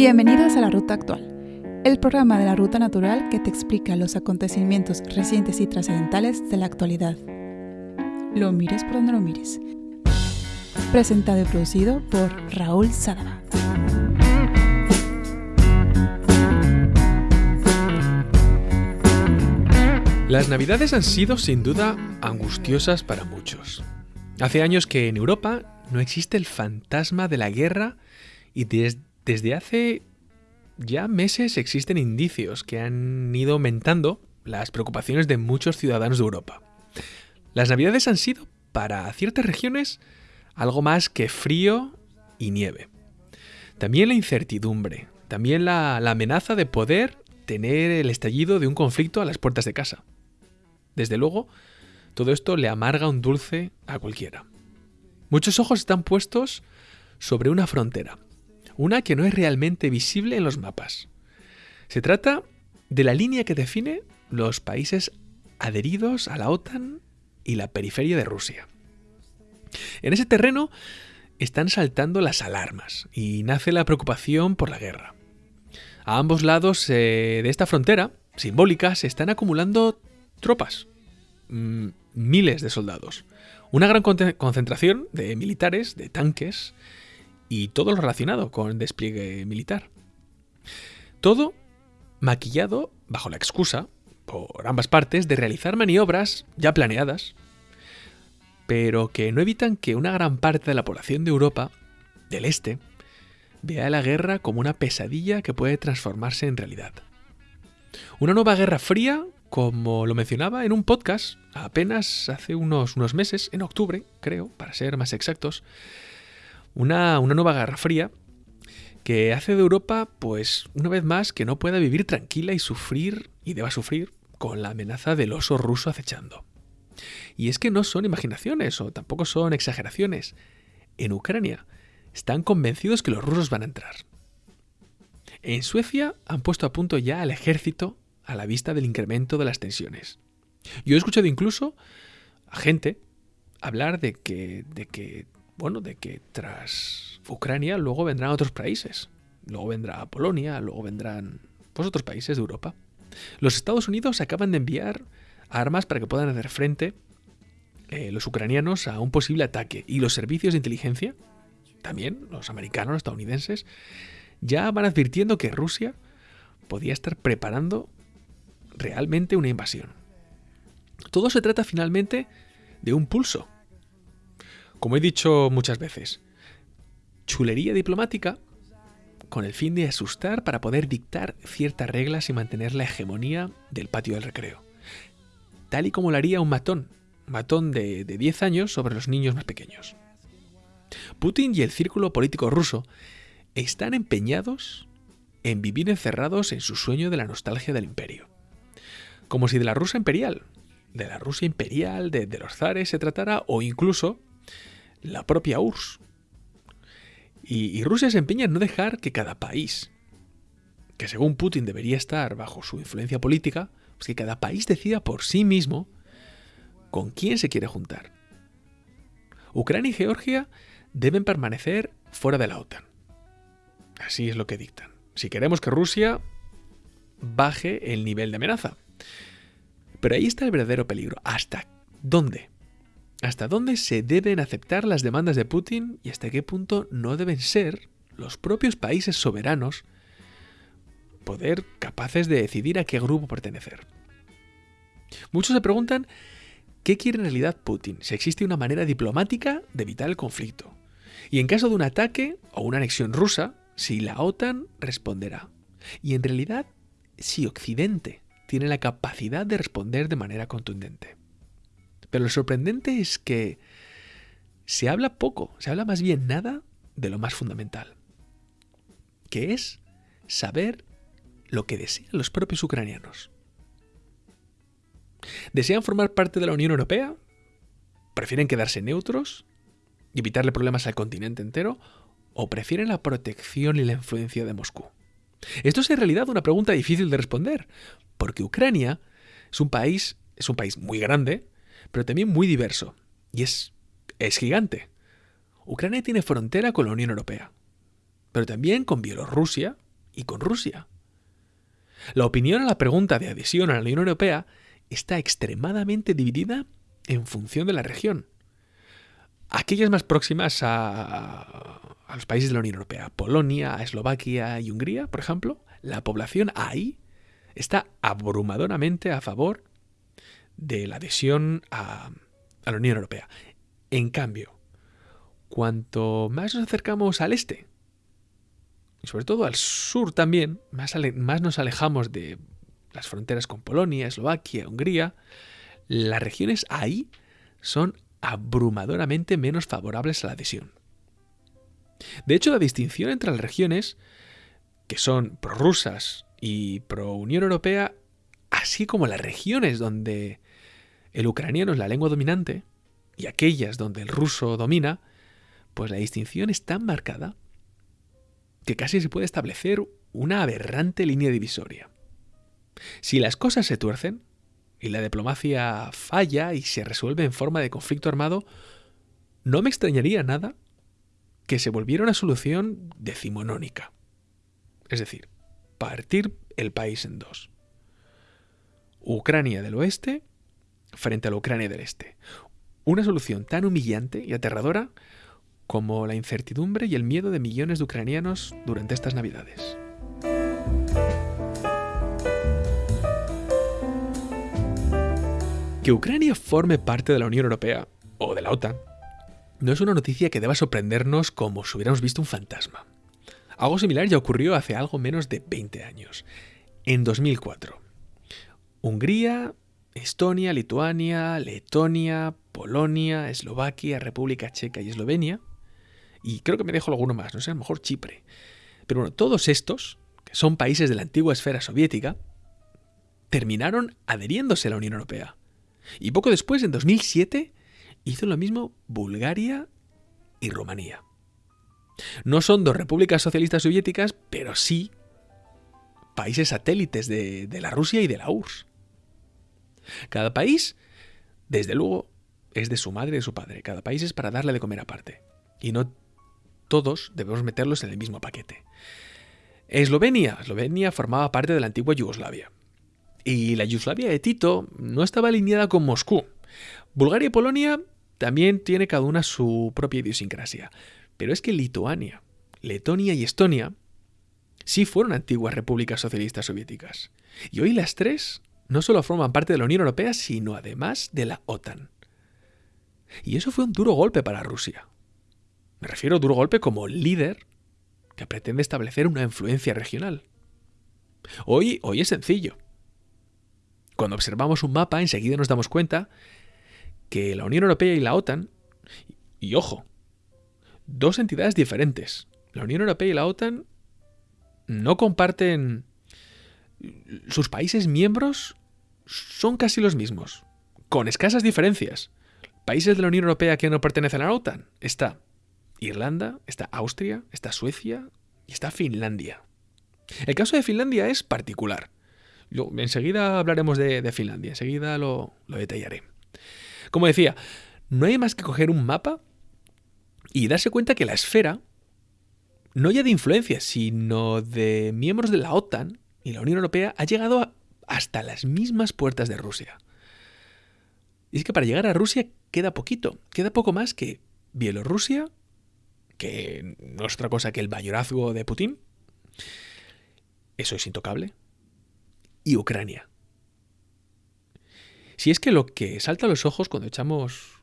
Bienvenidos a la Ruta Actual, el programa de la Ruta Natural que te explica los acontecimientos recientes y trascendentales de la actualidad. Lo mires por donde lo mires. Presentado y producido por Raúl Sadaba. Las navidades han sido sin duda angustiosas para muchos. Hace años que en Europa no existe el fantasma de la guerra y desde hace ya meses existen indicios que han ido aumentando las preocupaciones de muchos ciudadanos de Europa. Las navidades han sido, para ciertas regiones, algo más que frío y nieve. También la incertidumbre, también la amenaza de poder tener el estallido de un conflicto a las puertas de casa. Desde luego, todo esto le amarga un dulce a cualquiera. Muchos ojos están puestos sobre una frontera, una que no es realmente visible en los mapas. Se trata de la línea que define los países adheridos a la OTAN y la periferia de Rusia. En ese terreno están saltando las alarmas y nace la preocupación por la guerra. A ambos lados eh, de esta frontera simbólica se están acumulando tropas, mm, miles de soldados, una gran concentración de militares, de tanques y todo lo relacionado con despliegue militar. Todo maquillado bajo la excusa, por ambas partes, de realizar maniobras ya planeadas, pero que no evitan que una gran parte de la población de Europa, del este, vea la guerra como una pesadilla que puede transformarse en realidad. Una nueva guerra fría como lo mencionaba en un podcast apenas hace unos, unos meses, en octubre, creo, para ser más exactos, una, una nueva guerra fría que hace de Europa, pues, una vez más, que no pueda vivir tranquila y sufrir, y deba sufrir, con la amenaza del oso ruso acechando. Y es que no son imaginaciones o tampoco son exageraciones. En Ucrania están convencidos que los rusos van a entrar. En Suecia han puesto a punto ya al ejército a la vista del incremento de las tensiones. Yo he escuchado incluso a gente hablar de que, de que, bueno, de que tras Ucrania luego vendrán otros países. Luego vendrá Polonia, luego vendrán pues, otros países de Europa. Los Estados Unidos acaban de enviar armas para que puedan hacer frente eh, los ucranianos a un posible ataque. Y los servicios de inteligencia, también los americanos, estadounidenses, ya van advirtiendo que Rusia podía estar preparando realmente una invasión. Todo se trata finalmente de un pulso. Como he dicho muchas veces, chulería diplomática con el fin de asustar para poder dictar ciertas reglas y mantener la hegemonía del patio del recreo. Tal y como lo haría un matón, matón de, de 10 años sobre los niños más pequeños. Putin y el círculo político ruso están empeñados en vivir encerrados en su sueño de la nostalgia del imperio. Como si de la Rusia imperial, de la Rusia imperial, de, los zares se tratara, o incluso la propia URSS. Y, Rusia se empeña en no dejar que cada país, que según Putin debería estar bajo su influencia política, pues que cada país decida por sí mismo con quién se quiere juntar. Ucrania y Georgia deben permanecer fuera de la OTAN. Así es lo que dictan. Si queremos que Rusia baje el nivel de amenaza. Pero ahí está el verdadero peligro. ¿Hasta dónde? ¿Hasta dónde se deben aceptar las demandas de Putin y hasta qué punto no deben ser los propios países soberanos poder capaces de decidir a qué grupo pertenecer? Muchos se preguntan qué quiere en realidad Putin, si existe una manera diplomática de evitar el conflicto. Y en caso de un ataque o una anexión rusa, si la OTAN responderá. Y en realidad, si Occidente tiene la capacidad de responder de manera contundente. Pero lo sorprendente es que se habla poco, se habla más bien nada de lo más fundamental, que es saber lo que desean los propios ucranianos. ¿Desean formar parte de la Unión Europea? ¿Prefieren quedarse neutros y evitarle problemas al continente entero? ¿O prefieren la protección y la influencia de Moscú? Esto es en realidad una pregunta difícil de responder, porque Ucrania es un país, es un país muy grande, pero también muy diverso, y es, es gigante. Ucrania tiene frontera con la Unión Europea, pero también con Bielorrusia, y con Rusia. La opinión a la pregunta de adhesión a la Unión Europea está extremadamente dividida en función de la región. Aquellas más próximas a, los países de la Unión Europea, Polonia, Eslovaquia y Hungría, por ejemplo, la población ahí está abrumadoramente a favor de la adhesión a, la Unión Europea. En cambio, cuanto más nos acercamos al este, y sobre todo al sur también, más, más nos alejamos de las fronteras con Polonia, Eslovaquia, Hungría, las regiones ahí son abrumadoramente menos favorables a la adhesión. De hecho, la distinción entre las regiones, que son prorrusas y pro-Unión Europea, así como las regiones donde el ucraniano es la lengua dominante y aquellas donde el ruso domina, pues la distinción es tan marcada que casi se puede establecer una aberrante línea divisoria. Si las cosas se tuercen y la diplomacia falla y se resuelve en forma de conflicto armado, no me extrañaría nada que se volviera una solución decimonónica. Es decir, partir el país en dos. Ucrania del oeste frente a la Ucrania del este. Una solución tan humillante y aterradora como la incertidumbre y el miedo de millones de ucranianos durante estas Navidades. Que Ucrania forme parte de la Unión Europea o de la OTAN no es una noticia que deba sorprendernos como si hubiéramos visto un fantasma. Algo similar ya ocurrió hace algo menos de 20 años, en 2004. Hungría, Estonia, Lituania, Letonia, Polonia, Eslovaquia, República Checa y Eslovenia y creo que me dejo alguno más, no sé, a lo mejor Chipre. Pero bueno, todos estos, que son países de la antigua esfera soviética, terminaron adheriéndose a la Unión Europea. Y poco después, en 2007, hizo lo mismo Bulgaria y Rumanía. No son dos repúblicas socialistas soviéticas, pero sí países satélites de, de la Rusia y de la URSS. Cada país, desde luego, es de su madre y de su padre. Cada país es para darle de comer aparte. Y no todos debemos meterlos en el mismo paquete. Eslovenia. Eslovenia formaba parte de la antigua Yugoslavia. Y la Yugoslavia de Tito no estaba alineada con Moscú. Bulgaria y Polonia también tiene cada una su propia idiosincrasia. Pero es que Lituania, Letonia y Estonia sí fueron antiguas repúblicas socialistas soviéticas. Y hoy las tres no solo forman parte de la Unión Europea, sino además de la OTAN. Y eso fue un duro golpe para Rusia. Me refiero a duro golpe como líder que pretende establecer una influencia regional. Hoy, hoy es sencillo. Cuando observamos un mapa, enseguida nos damos cuenta que la Unión Europea y la OTAN, y ojo, dos entidades diferentes. La Unión Europea y la OTAN no comparten... Sus países miembros son casi los mismos, con escasas diferencias. Países de la Unión Europea que no pertenecen a la OTAN está Irlanda, está Austria, está Suecia y está Finlandia. El caso de Finlandia es particular. enseguida hablaremos de, Finlandia, enseguida lo, lo detallaré. Como decía, no hay más que coger un mapa y darse cuenta que la esfera, no ya de influencia, sino de miembros de la OTAN y la Unión Europea, ha llegado hasta las mismas puertas de Rusia. Y es que para llegar a Rusia queda poquito, queda poco más que Bielorrusia, que no es otra cosa que el mayorazgo de Putin. Eso es intocable. Y Ucrania. Si es que lo que salta a los ojos cuando echamos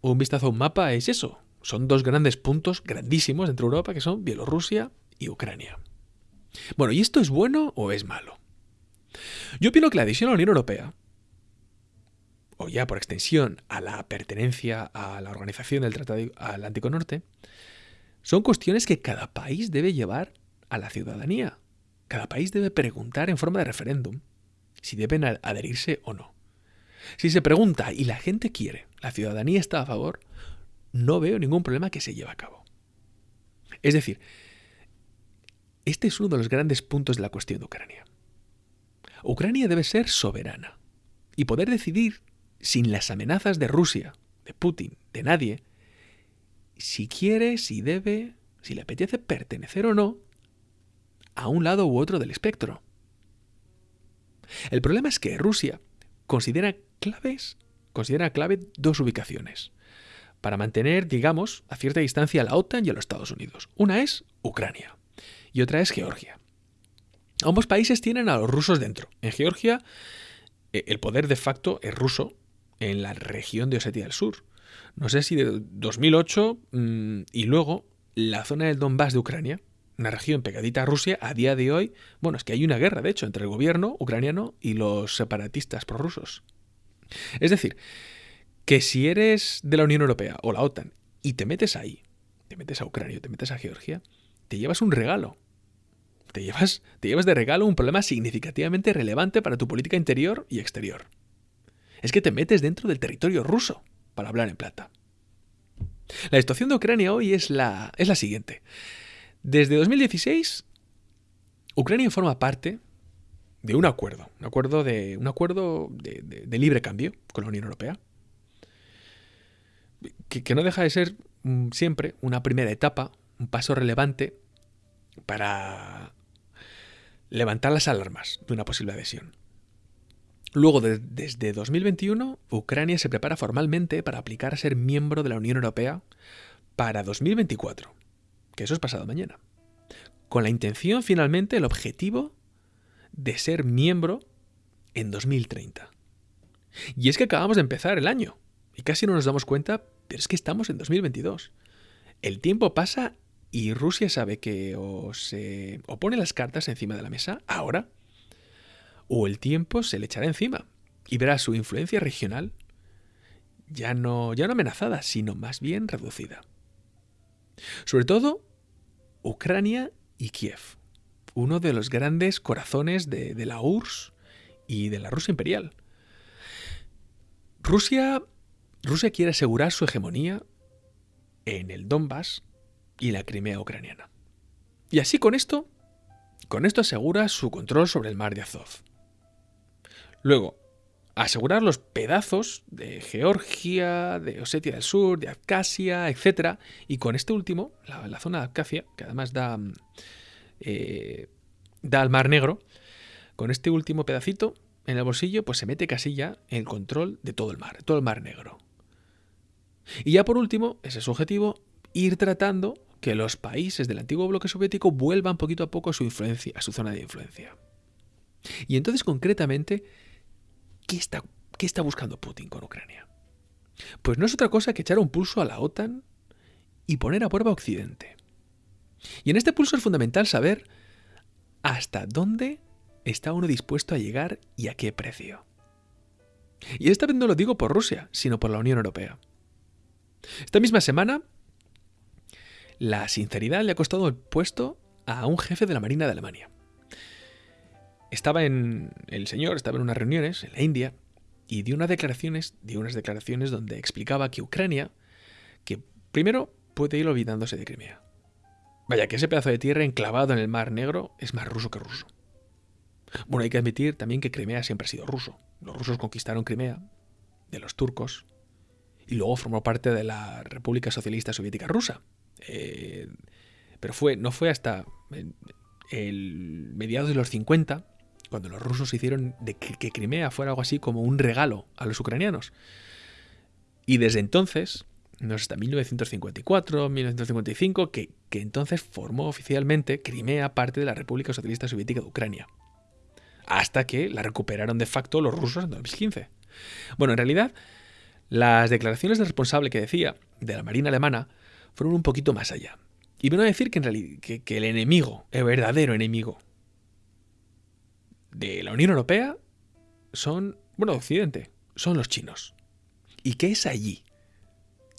un vistazo a un mapa es eso. Son dos grandes puntos grandísimos dentro de Europa que son Bielorrusia y Ucrania. Bueno, ¿y esto es bueno o es malo? Yo opino que la adhesión a la Unión Europea, o ya por extensión a la pertenencia a la organización del Tratado Atlántico Norte, son cuestiones que cada país debe llevar a la ciudadanía. Cada país debe preguntar en forma de referéndum si deben adherirse o no. Si se pregunta y la gente quiere, la ciudadanía está a favor, no veo ningún problema que se lleve a cabo. Es decir, este es uno de los grandes puntos de la cuestión de Ucrania. Ucrania debe ser soberana y poder decidir sin las amenazas de Rusia, de Putin, de nadie, si quiere, si debe, si le apetece pertenecer o no a un lado u otro del espectro. El problema es que Rusia considera claves, considera clave dos ubicaciones para mantener, digamos, a cierta distancia a la OTAN y a los Estados Unidos. Una es Ucrania y otra es Georgia. Ambos países tienen a los rusos dentro. En Georgia, eh, el poder de facto es ruso en la región de Osetia del Sur. No sé si de 2008 mm, y luego la zona del Donbass de Ucrania, una región pegadita a Rusia, a día de hoy, bueno, es que hay una guerra, de hecho, entre el gobierno ucraniano y los separatistas prorrusos. Es decir, que si eres de la Unión Europea o la OTAN y te metes ahí, te metes a Ucrania, te metes a Georgia, te llevas un regalo. Te llevas, te llevas de regalo un problema significativamente relevante para tu política interior y exterior. Es que te metes dentro del territorio ruso, para hablar en plata. La situación de Ucrania hoy es la, es la siguiente. Desde 2016, Ucrania forma parte de un acuerdo, un acuerdo de, un acuerdo de libre cambio con la Unión Europea, que, no deja de ser mm, siempre una primera etapa, un paso relevante para levantar las alarmas de una posible adhesión. Luego, desde 2021, Ucrania se prepara formalmente para aplicar a ser miembro de la Unión Europea para 2024, que eso es pasado mañana, con la intención finalmente, el objetivo de ser miembro en 2030. Y es que acabamos de empezar el año. Y casi no nos damos cuenta, pero es que estamos en 2022. El tiempo pasa y Rusia sabe que o se pone las cartas encima de la mesa ahora, o el tiempo se le echará encima y verá su influencia regional ya no, ya no amenazada, sino más bien reducida. Sobre todo, Ucrania y Kiev, uno de los grandes corazones de, de la URSS y de la Rusia imperial. Rusia Rusia quiere asegurar su hegemonía en el Donbass y la Crimea ucraniana. Y así con esto, con esto asegura su control sobre el mar de Azov. Luego, asegurar los pedazos de Georgia, de Osetia del Sur, de Abkhazia, etc. Y con este último, la, zona de Abkhazia, que además da, eh, da al Mar Negro, con este último pedacito en el bolsillo, pues se mete casi ya el control de todo el mar, todo el Mar Negro. Y ya por último, ese es su objetivo, ir tratando que los países del antiguo bloque soviético vuelvan poquito a poco a su influencia, a su zona de influencia. Y entonces, concretamente, ¿qué está, qué está buscando Putin con Ucrania? Pues no es otra cosa que echar un pulso a la OTAN y poner a prueba a Occidente. Y en este pulso es fundamental saber hasta dónde está uno dispuesto a llegar y a qué precio. Y esta vez no lo digo por Rusia, sino por la Unión Europea. Esta misma semana, la sinceridad le ha costado el puesto a un jefe de la Marina de Alemania. Estaba en. El señor estaba en unas reuniones en la India y dio unas declaraciones, dio unas declaraciones donde explicaba que Ucrania, que primero puede ir olvidándose de Crimea. Vaya, que ese pedazo de tierra enclavado en el Mar Negro es más ruso que ruso. Bueno, hay que admitir también que Crimea siempre ha sido ruso. Los rusos conquistaron Crimea de los turcos y luego formó parte de la República Socialista Soviética Rusa. Eh, pero no fue hasta el mediados de los 50 cuando los rusos hicieron de que, Crimea fuera algo así como un regalo a los ucranianos. Y desde entonces, no hasta 1954, 1955, que, que entonces formó oficialmente Crimea parte de la República Socialista Soviética de Ucrania. Hasta que la recuperaron de facto los rusos en 2015. Bueno, en realidad, las declaraciones del responsable que decía, de la Marina alemana, fueron un poquito más allá. Y vino a decir que, que, el enemigo, el verdadero enemigo de la Unión Europea son, bueno, Occidente, son los chinos. Y que es allí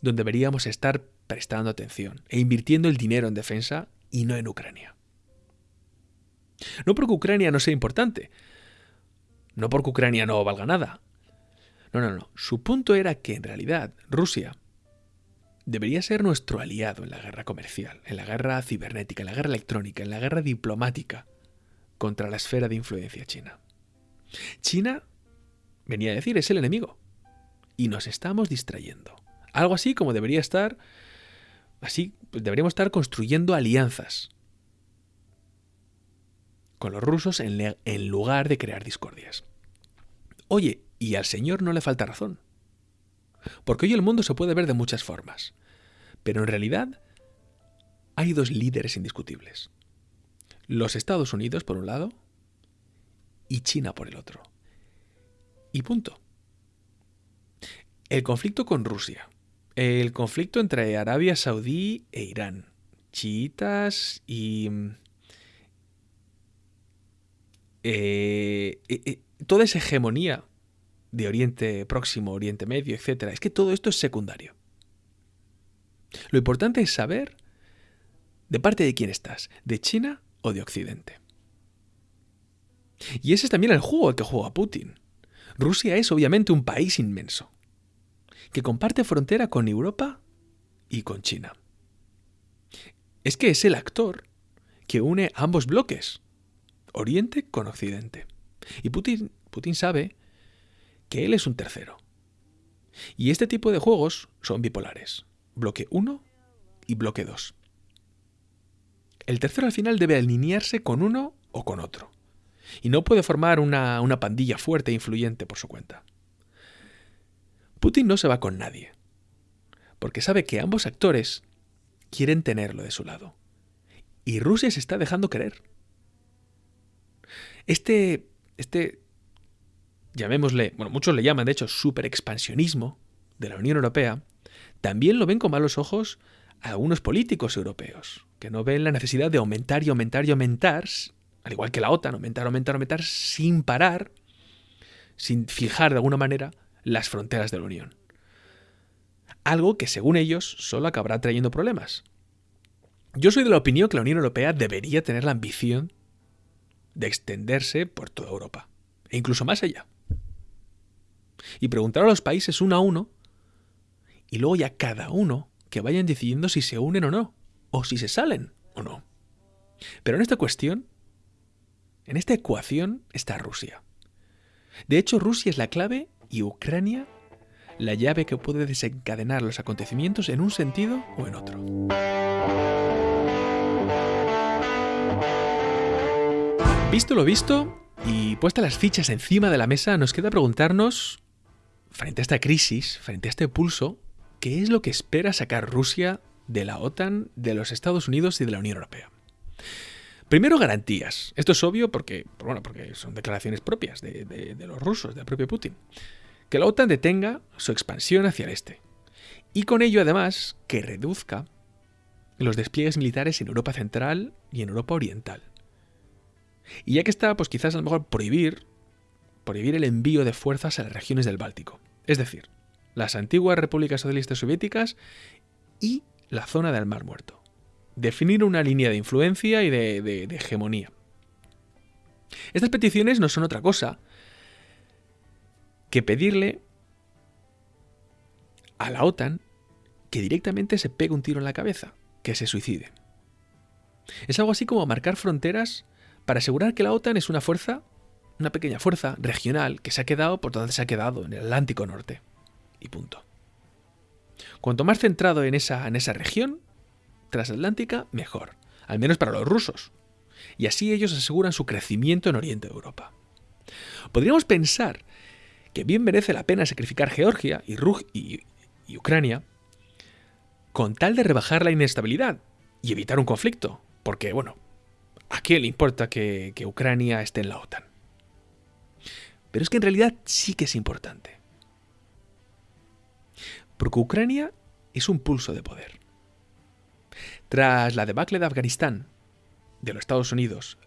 donde deberíamos estar prestando atención e invirtiendo el dinero en defensa y no en Ucrania. No porque Ucrania no sea importante, no porque Ucrania no valga nada, no, no, no. Su punto era que en realidad Rusia debería ser nuestro aliado en la guerra comercial, en la guerra cibernética, en la guerra electrónica, en la guerra diplomática contra la esfera de influencia china. China, venía a decir, es el enemigo. Y nos estamos distrayendo. Algo así como debería estar, así, pues deberíamos estar construyendo alianzas. con los rusos en, en lugar de crear discordias. Oye, y al Señor no le falta razón. Porque hoy el mundo se puede ver de muchas formas. Pero en realidad hay dos líderes indiscutibles. Los Estados Unidos, por un lado, y China por el otro. Y punto. El conflicto con Rusia. El conflicto entre Arabia Saudí e Irán. Chiitas y... Eh, eh, eh, toda esa hegemonía de Oriente Próximo, Oriente Medio, etc. Es que todo esto es secundario. Lo importante es saber de parte de quién estás, de China o de Occidente. Y ese es también el juego que juega Putin. Rusia es obviamente un país inmenso, que comparte frontera con Europa y con China. Es que es el actor que une ambos bloques, Oriente con Occidente. Y Putin, Putin sabe que él es un tercero. Y este tipo de juegos son bipolares, bloque 1 y bloque 2. El tercero al final debe alinearse con uno o con otro, y no puede formar una, una pandilla fuerte e influyente por su cuenta. Putin no se va con nadie, porque sabe que ambos actores quieren tenerlo de su lado, y Rusia se está dejando querer. Este, este llamémosle, bueno, muchos le llaman de hecho super expansionismo de la Unión Europea, también lo ven con malos ojos algunos políticos europeos, que no ven la necesidad de aumentar y aumentar y aumentar, al igual que la OTAN, aumentar, aumentar, aumentar, sin parar, sin fijar de alguna manera las fronteras de la Unión. Algo que según ellos solo acabará trayendo problemas. Yo soy de la opinión que la Unión Europea debería tener la ambición de extenderse por toda Europa, e incluso más allá y preguntar a los países uno a uno y luego ya cada uno que vayan decidiendo si se unen o no, o si se salen o no. Pero en esta cuestión, en esta ecuación está Rusia. De hecho, Rusia es la clave y Ucrania la llave que puede desencadenar los acontecimientos en un sentido o en otro. Visto lo visto y puesta las fichas encima de la mesa, nos queda preguntarnos frente a esta crisis, frente a este pulso, ¿qué es lo que espera sacar Rusia de la OTAN, de los Estados Unidos y de la Unión Europea? Primero, garantías. Esto es obvio porque, bueno, porque son declaraciones propias de, de los rusos, del propio Putin. Que la OTAN detenga su expansión hacia el este. Y con ello, además, que reduzca los despliegues militares en Europa Central y en Europa Oriental. Y ya que está, pues quizás a lo mejor prohibir prohibir el envío de fuerzas a las regiones del Báltico, es decir, las antiguas repúblicas socialistas soviéticas y la zona del Mar Muerto. Definir una línea de influencia y de, hegemonía. Estas peticiones no son otra cosa que pedirle a la OTAN que directamente se pegue un tiro en la cabeza, que se suicide. Es algo así como marcar fronteras para asegurar que la OTAN es una fuerza una pequeña fuerza regional que se ha quedado por donde se ha quedado, en el Atlántico Norte. Y punto. Cuanto más centrado en esa, en esa región transatlántica, mejor. Al menos para los rusos. Y así ellos aseguran su crecimiento en Oriente de Europa. Podríamos pensar que bien merece la pena sacrificar Georgia y, y, Ucrania con tal de rebajar la inestabilidad y evitar un conflicto. Porque, bueno, ¿a quién le importa que Ucrania esté en la OTAN? Pero es que en realidad sí que es importante. Porque Ucrania es un pulso de poder. Tras la debacle de Afganistán, de los Estados Unidos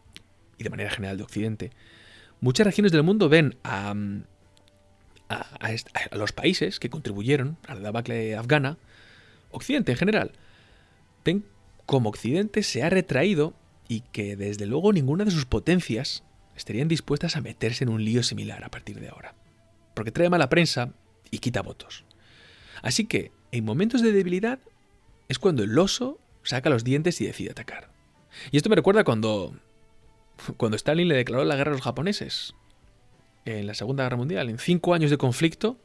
y de manera general de Occidente, muchas regiones del mundo ven a, a, los países que contribuyeron a la debacle afgana, Occidente en general, ven como Occidente se ha retraído y que desde luego ninguna de sus potencias estarían dispuestas a meterse en un lío similar a partir de ahora. Porque trae mala prensa y quita votos. Así que, en momentos de debilidad, es cuando el oso saca los dientes y decide atacar. Y esto me recuerda cuando, cuando Stalin le declaró la guerra a los japoneses en la Segunda Guerra Mundial. En cinco años de conflicto,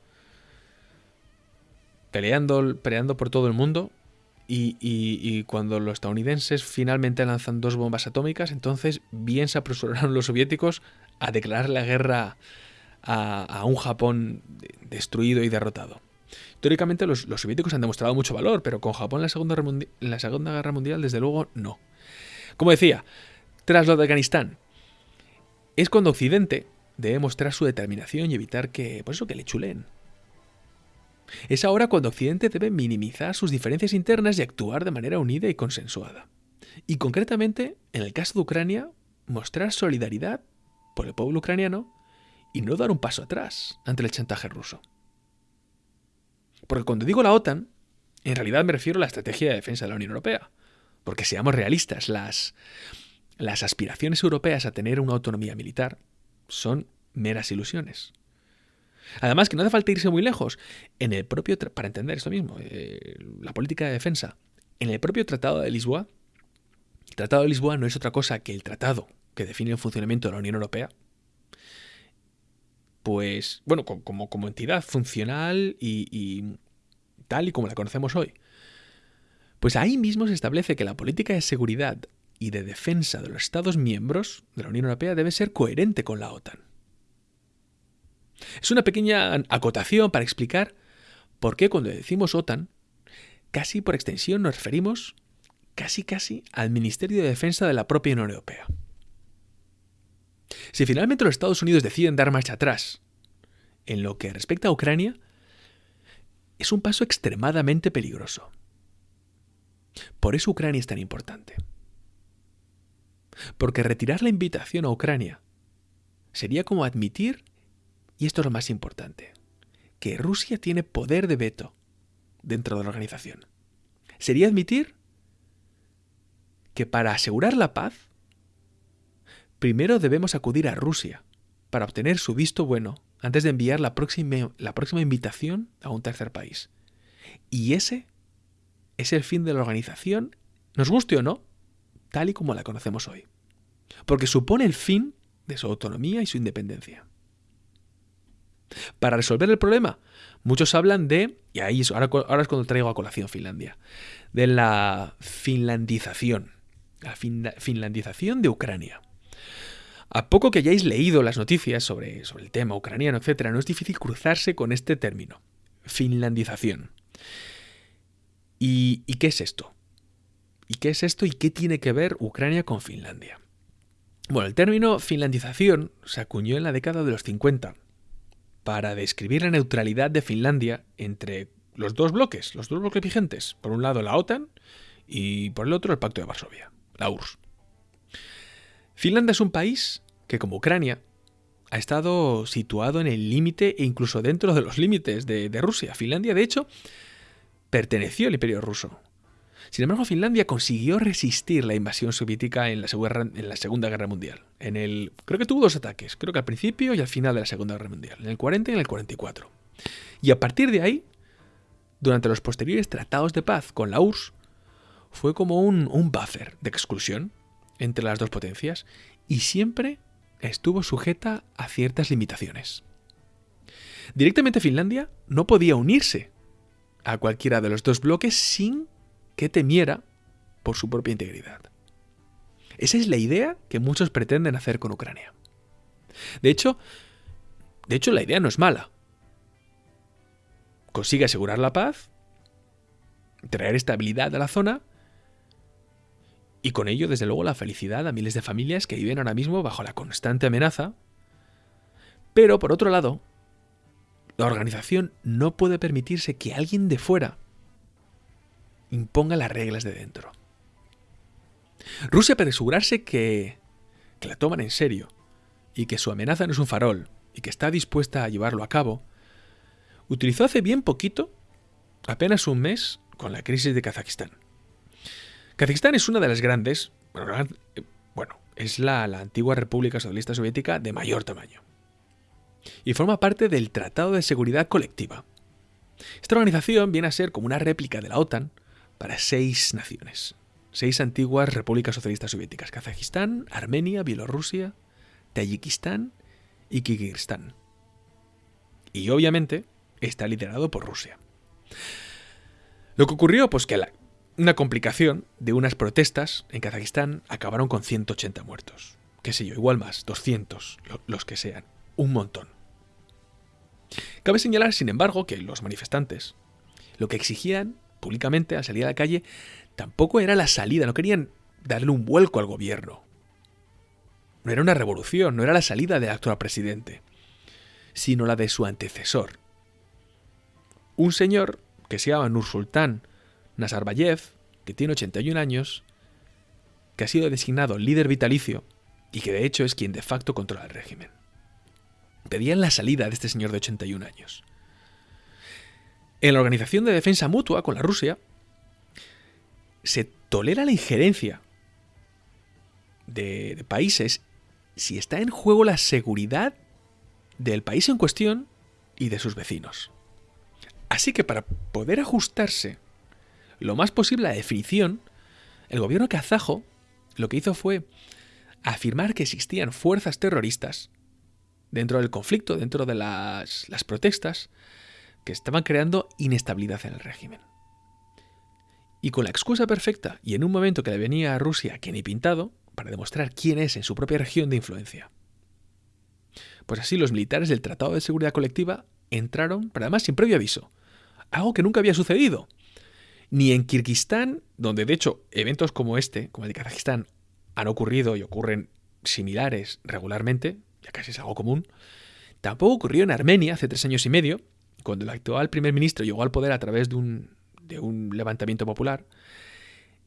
peleando, peleando por todo el mundo, y, cuando los estadounidenses finalmente lanzan dos bombas atómicas, entonces bien se apresuraron los soviéticos a declarar la guerra a, un Japón destruido y derrotado. Históricamente los, soviéticos han demostrado mucho valor, pero con Japón en la, Segunda, en la Segunda Guerra Mundial, desde luego, no. Como decía, tras lo de Afganistán, es cuando Occidente debe mostrar su determinación y evitar que, por eso, que le chulen. Es ahora cuando Occidente debe minimizar sus diferencias internas y actuar de manera unida y consensuada. Y concretamente, en el caso de Ucrania, mostrar solidaridad por el pueblo ucraniano y no dar un paso atrás ante el chantaje ruso. Porque cuando digo la OTAN, en realidad me refiero a la estrategia de defensa de la Unión Europea. Porque seamos realistas, las, las aspiraciones europeas a tener una autonomía militar son meras ilusiones. Además, que no hace falta irse muy lejos. En el propio, para entender esto mismo, eh, la política de defensa, en el propio Tratado de Lisboa, el Tratado de Lisboa no es otra cosa que el tratado que define el funcionamiento de la Unión Europea, pues, bueno, como, entidad funcional y tal y como la conocemos hoy. Pues ahí mismo se establece que la política de seguridad y de defensa de los Estados miembros de la Unión Europea debe ser coherente con la OTAN. Es una pequeña acotación para explicar por qué cuando decimos OTAN, casi por extensión nos referimos casi casi al Ministerio de Defensa de la propia Unión Europea. Si finalmente los Estados Unidos deciden dar marcha atrás en lo que respecta a Ucrania, es un paso extremadamente peligroso. Por eso Ucrania es tan importante. Porque retirar la invitación a Ucrania sería como admitir y esto es lo más importante, que Rusia tiene poder de veto dentro de la organización. Sería admitir que para asegurar la paz, primero debemos acudir a Rusia para obtener su visto bueno antes de enviar la próxima, invitación a un tercer país. Y ese es el fin de la organización, nos guste o no, tal y como la conocemos hoy. Porque supone el fin de su autonomía y su independencia. Para resolver el problema, muchos hablan de, y ahí es, ahora, es cuando traigo a colación Finlandia, de la finlandización, la finlandización de Ucrania. A poco que hayáis leído las noticias sobre, sobre el tema ucraniano, etc., no es difícil cruzarse con este término, finlandización. ¿Y, ¿Y qué es esto? ¿Y qué es esto y qué tiene que ver Ucrania con Finlandia? Bueno, el término finlandización se acuñó en la década de los 50 para describir la neutralidad de Finlandia entre los dos bloques, los dos bloques vigentes. Por un lado la OTAN y por el otro el Pacto de Varsovia, la URSS. Finlandia es un país que, como Ucrania, ha estado situado en el límite e incluso dentro de los límites de, de Rusia. Finlandia, de hecho, perteneció al Imperio ruso. Sin embargo, Finlandia consiguió resistir la invasión soviética en la, Segunda Guerra Mundial. Creo que tuvo dos ataques, creo que al principio y al final de la Segunda Guerra Mundial, en el 40 y en el 44. Y a partir de ahí, durante los posteriores tratados de paz con la URSS, fue como un, un buffer de exclusión entre las dos potencias y siempre estuvo sujeta a ciertas limitaciones. Directamente Finlandia no podía unirse a cualquiera de los dos bloques sin que temiera por su propia integridad. Esa es la idea que muchos pretenden hacer con Ucrania. De hecho, de hecho la idea no es mala. Consigue asegurar la paz, traer estabilidad a la zona y con ello, desde luego, la felicidad a miles de familias que viven ahora mismo bajo la constante amenaza. Pero, por otro lado, la organización no puede permitirse que alguien de fuera imponga las reglas de dentro. Rusia, para asegurarse que, la toman en serio y que su amenaza no es un farol y que está dispuesta a llevarlo a cabo, utilizó hace bien poquito, apenas un mes, con la crisis de Kazajistán. Kazajistán es una de las grandes, bueno, es la, la antigua República Socialista Soviética de mayor tamaño. Y forma parte del Tratado de Seguridad Colectiva. Esta organización viene a ser como una réplica de la OTAN, para seis naciones, seis antiguas repúblicas socialistas soviéticas, Kazajistán, Armenia, Bielorrusia, Tayikistán y Kirguistán. Y obviamente está liderado por Rusia. Lo que ocurrió, pues que una complicación de unas protestas en Kazajistán acabaron con 180 muertos. Qué sé yo, igual más, 200, los que sean. Un montón. Cabe señalar, sin embargo, que los manifestantes lo que exigían públicamente al salir a la calle tampoco era la salida, no querían darle un vuelco al gobierno. No era una revolución, no era la salida del actual presidente, sino la de su antecesor. Un señor que se llama Nursultán Nazarbayev, que tiene 81 años, que ha sido designado líder vitalicio y que de hecho es quien de facto controla el régimen. Pedían la salida de este señor de 81 años. En la Organización de Defensa Mutua con la Rusia se tolera la injerencia de, países si está en juego la seguridad del país en cuestión y de sus vecinos. Así que para poder ajustarse lo más posible a la definición, el gobierno kazajo lo que hizo fue afirmar que existían fuerzas terroristas dentro del conflicto, dentro de las protestas, que estaban creando inestabilidad en el régimen. Y con la excusa perfecta, y en un momento que le venía a Rusia que ni pintado, para demostrar quién es en su propia región de influencia. Pues así los militares del Tratado de Seguridad Colectiva entraron, pero además sin previo aviso, algo que nunca había sucedido. Ni en Kirguistán, donde de hecho eventos como este, como el de Kazajistán, han ocurrido y ocurren similares regularmente, ya casi es algo común, tampoco ocurrió en Armenia hace tres años y medio, cuando el actual primer ministro llegó al poder a través de un, de un levantamiento popular.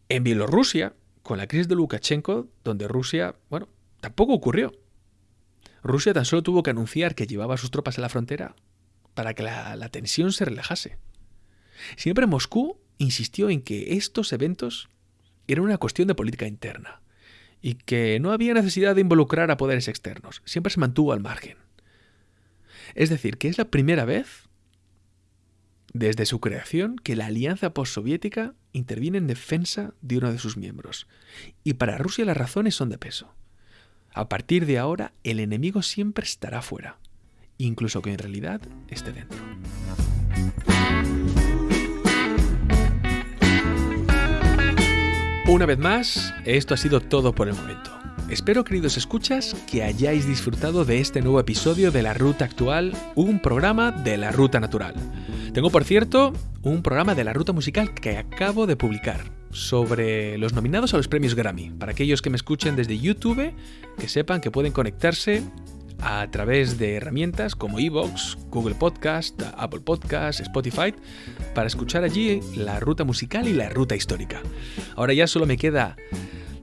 En Bielorrusia, con la crisis de Lukashenko, donde Rusia, bueno, tampoco ocurrió. Rusia tan solo tuvo que anunciar que llevaba sus tropas a la frontera para que la, la tensión se relajase. Siempre Moscú insistió en que estos eventos eran una cuestión de política interna y que no había necesidad de involucrar a poderes externos. Siempre se mantuvo al margen. Es decir, que es la primera vez desde su creación que la alianza postsoviética interviene en defensa de uno de sus miembros. Y para Rusia las razones son de peso. A partir de ahora, el enemigo siempre estará fuera, incluso que en realidad esté dentro. Una vez más, esto ha sido todo por el momento. Espero, queridos escuchas, que hayáis disfrutado de este nuevo episodio de La Ruta Actual, un programa de la Ruta Natural. Tengo, por cierto, un programa de la Ruta Musical que acabo de publicar sobre los nominados a los premios Grammy. Para aquellos que me escuchen desde YouTube, que sepan que pueden conectarse a través de herramientas como Evox, Google Podcast, Apple Podcast, Spotify, para escuchar allí la ruta musical y la ruta histórica. Ahora ya solo me queda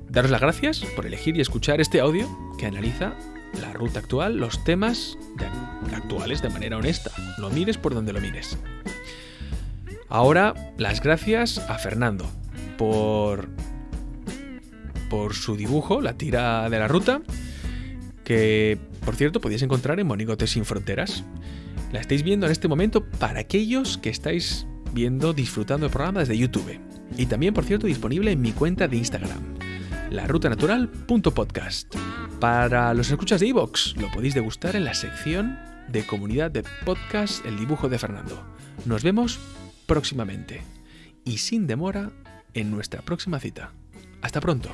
daros las gracias por elegir y escuchar este audio que analiza la ruta actual, los temas actuales de manera honesta. Lo mires por donde lo mires. Ahora las gracias a Fernando por por su dibujo, la tira de la ruta, que por cierto, podéis encontrar en Monigotes sin Fronteras. La estáis viendo en este momento para aquellos que estáis viendo, disfrutando el programa desde YouTube. Y también, por cierto, disponible en mi cuenta de Instagram, larutanatural.podcast. Para los escuchas de Evox, lo podéis degustar en la sección de comunidad de podcast El dibujo de Fernando. Nos vemos próximamente y sin demora en nuestra próxima cita. Hasta pronto.